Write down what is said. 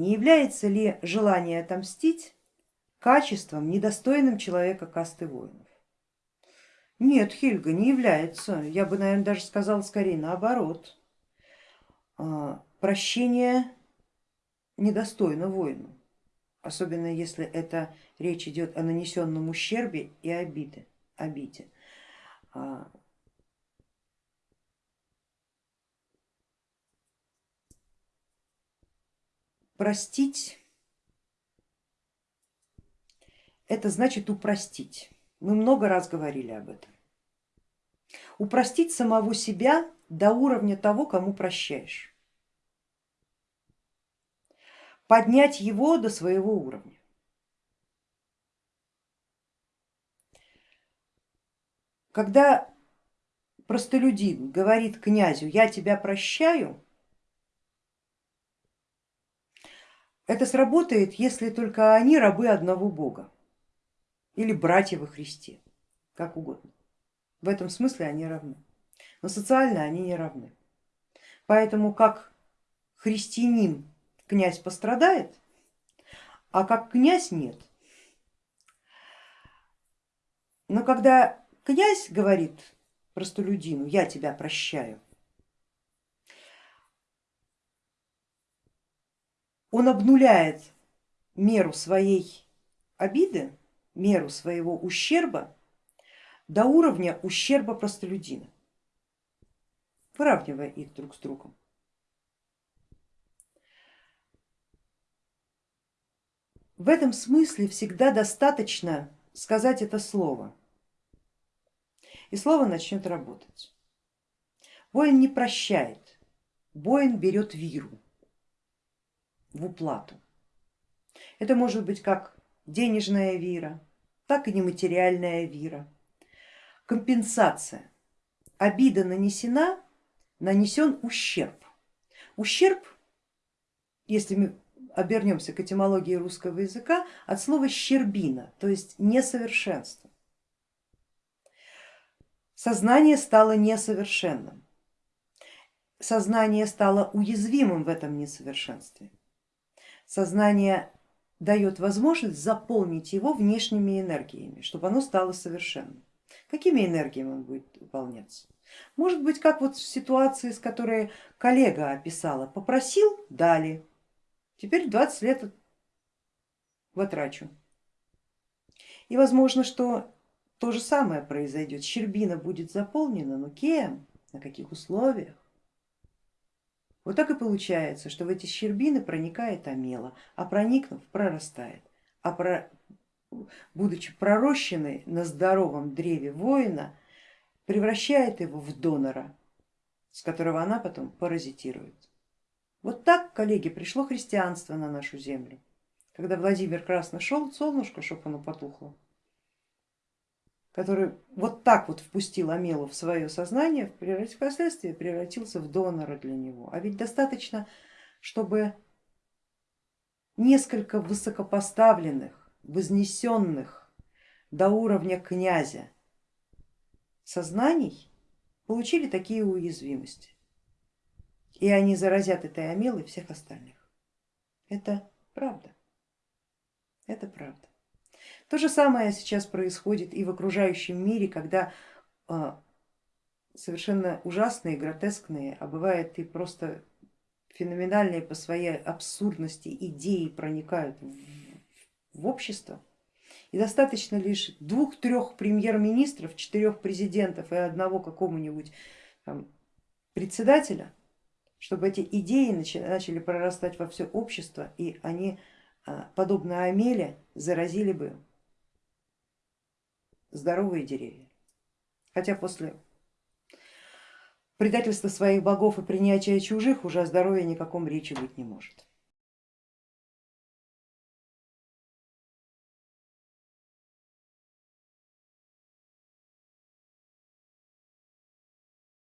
Не является ли желание отомстить качеством, недостойным человека касты воинов? Нет, Хильга, не является. Я бы, наверное, даже сказала скорее наоборот. А, прощение недостойно воину, особенно если это речь идет о нанесенном ущербе и обиде. обиде. Простить это значит упростить. Мы много раз говорили об этом. Упростить самого себя до уровня того, кому прощаешь. Поднять его до своего уровня. Когда простолюдин говорит князю, я тебя прощаю, это сработает, если только они рабы одного бога или братья во Христе, как угодно. В этом смысле они равны, но социально они не равны. Поэтому как христианин князь пострадает, а как князь нет. Но когда князь говорит простолюдину, я тебя прощаю, он обнуляет меру своей обиды меру своего ущерба до уровня ущерба простолюдина, выравнивая их друг с другом. В этом смысле всегда достаточно сказать это слово, и слово начнет работать. Воин не прощает, воин берет виру в уплату. Это может быть как денежная вира, так и нематериальная вира. Компенсация. Обида нанесена, нанесен ущерб. Ущерб, если мы обернемся к этимологии русского языка, от слова щербина, то есть несовершенство. Сознание стало несовершенным, сознание стало уязвимым в этом несовершенстве. Сознание дает возможность заполнить его внешними энергиями, чтобы оно стало совершенным. Какими энергиями он будет выполняться? Может быть, как вот в ситуации, с которой коллега описала, попросил, дали, теперь 20 лет потрачу. И возможно, что то же самое произойдет, щербина будет заполнена, но кем, на каких условиях? Вот так и получается, что в эти щербины проникает амела, а проникнув, прорастает. А про... будучи пророщенной на здоровом древе воина, превращает его в донора, с которого она потом паразитирует. Вот так, коллеги, пришло христианство на нашу землю. Когда Владимир Красно шел, солнышко, чтобы оно потухло, который вот так вот впустил Амелу в свое сознание, впоследствии превратился в донора для него. А ведь достаточно, чтобы несколько высокопоставленных, вознесенных до уровня князя сознаний получили такие уязвимости. И они заразят этой Амелой всех остальных. Это правда. Это правда. То же самое сейчас происходит и в окружающем мире, когда а, совершенно ужасные, гротескные, а бывает и просто феноменальные по своей абсурдности идеи проникают в, общество. И достаточно лишь двух-трех премьер-министров, четырех президентов и одного какого-нибудь председателя, чтобы эти идеи начали прорастать во все общество и они, а, подобно Амеле, заразили бы здоровые деревья. Хотя после предательства своих богов и принятия чужих уже о здоровье никаком речи быть не может.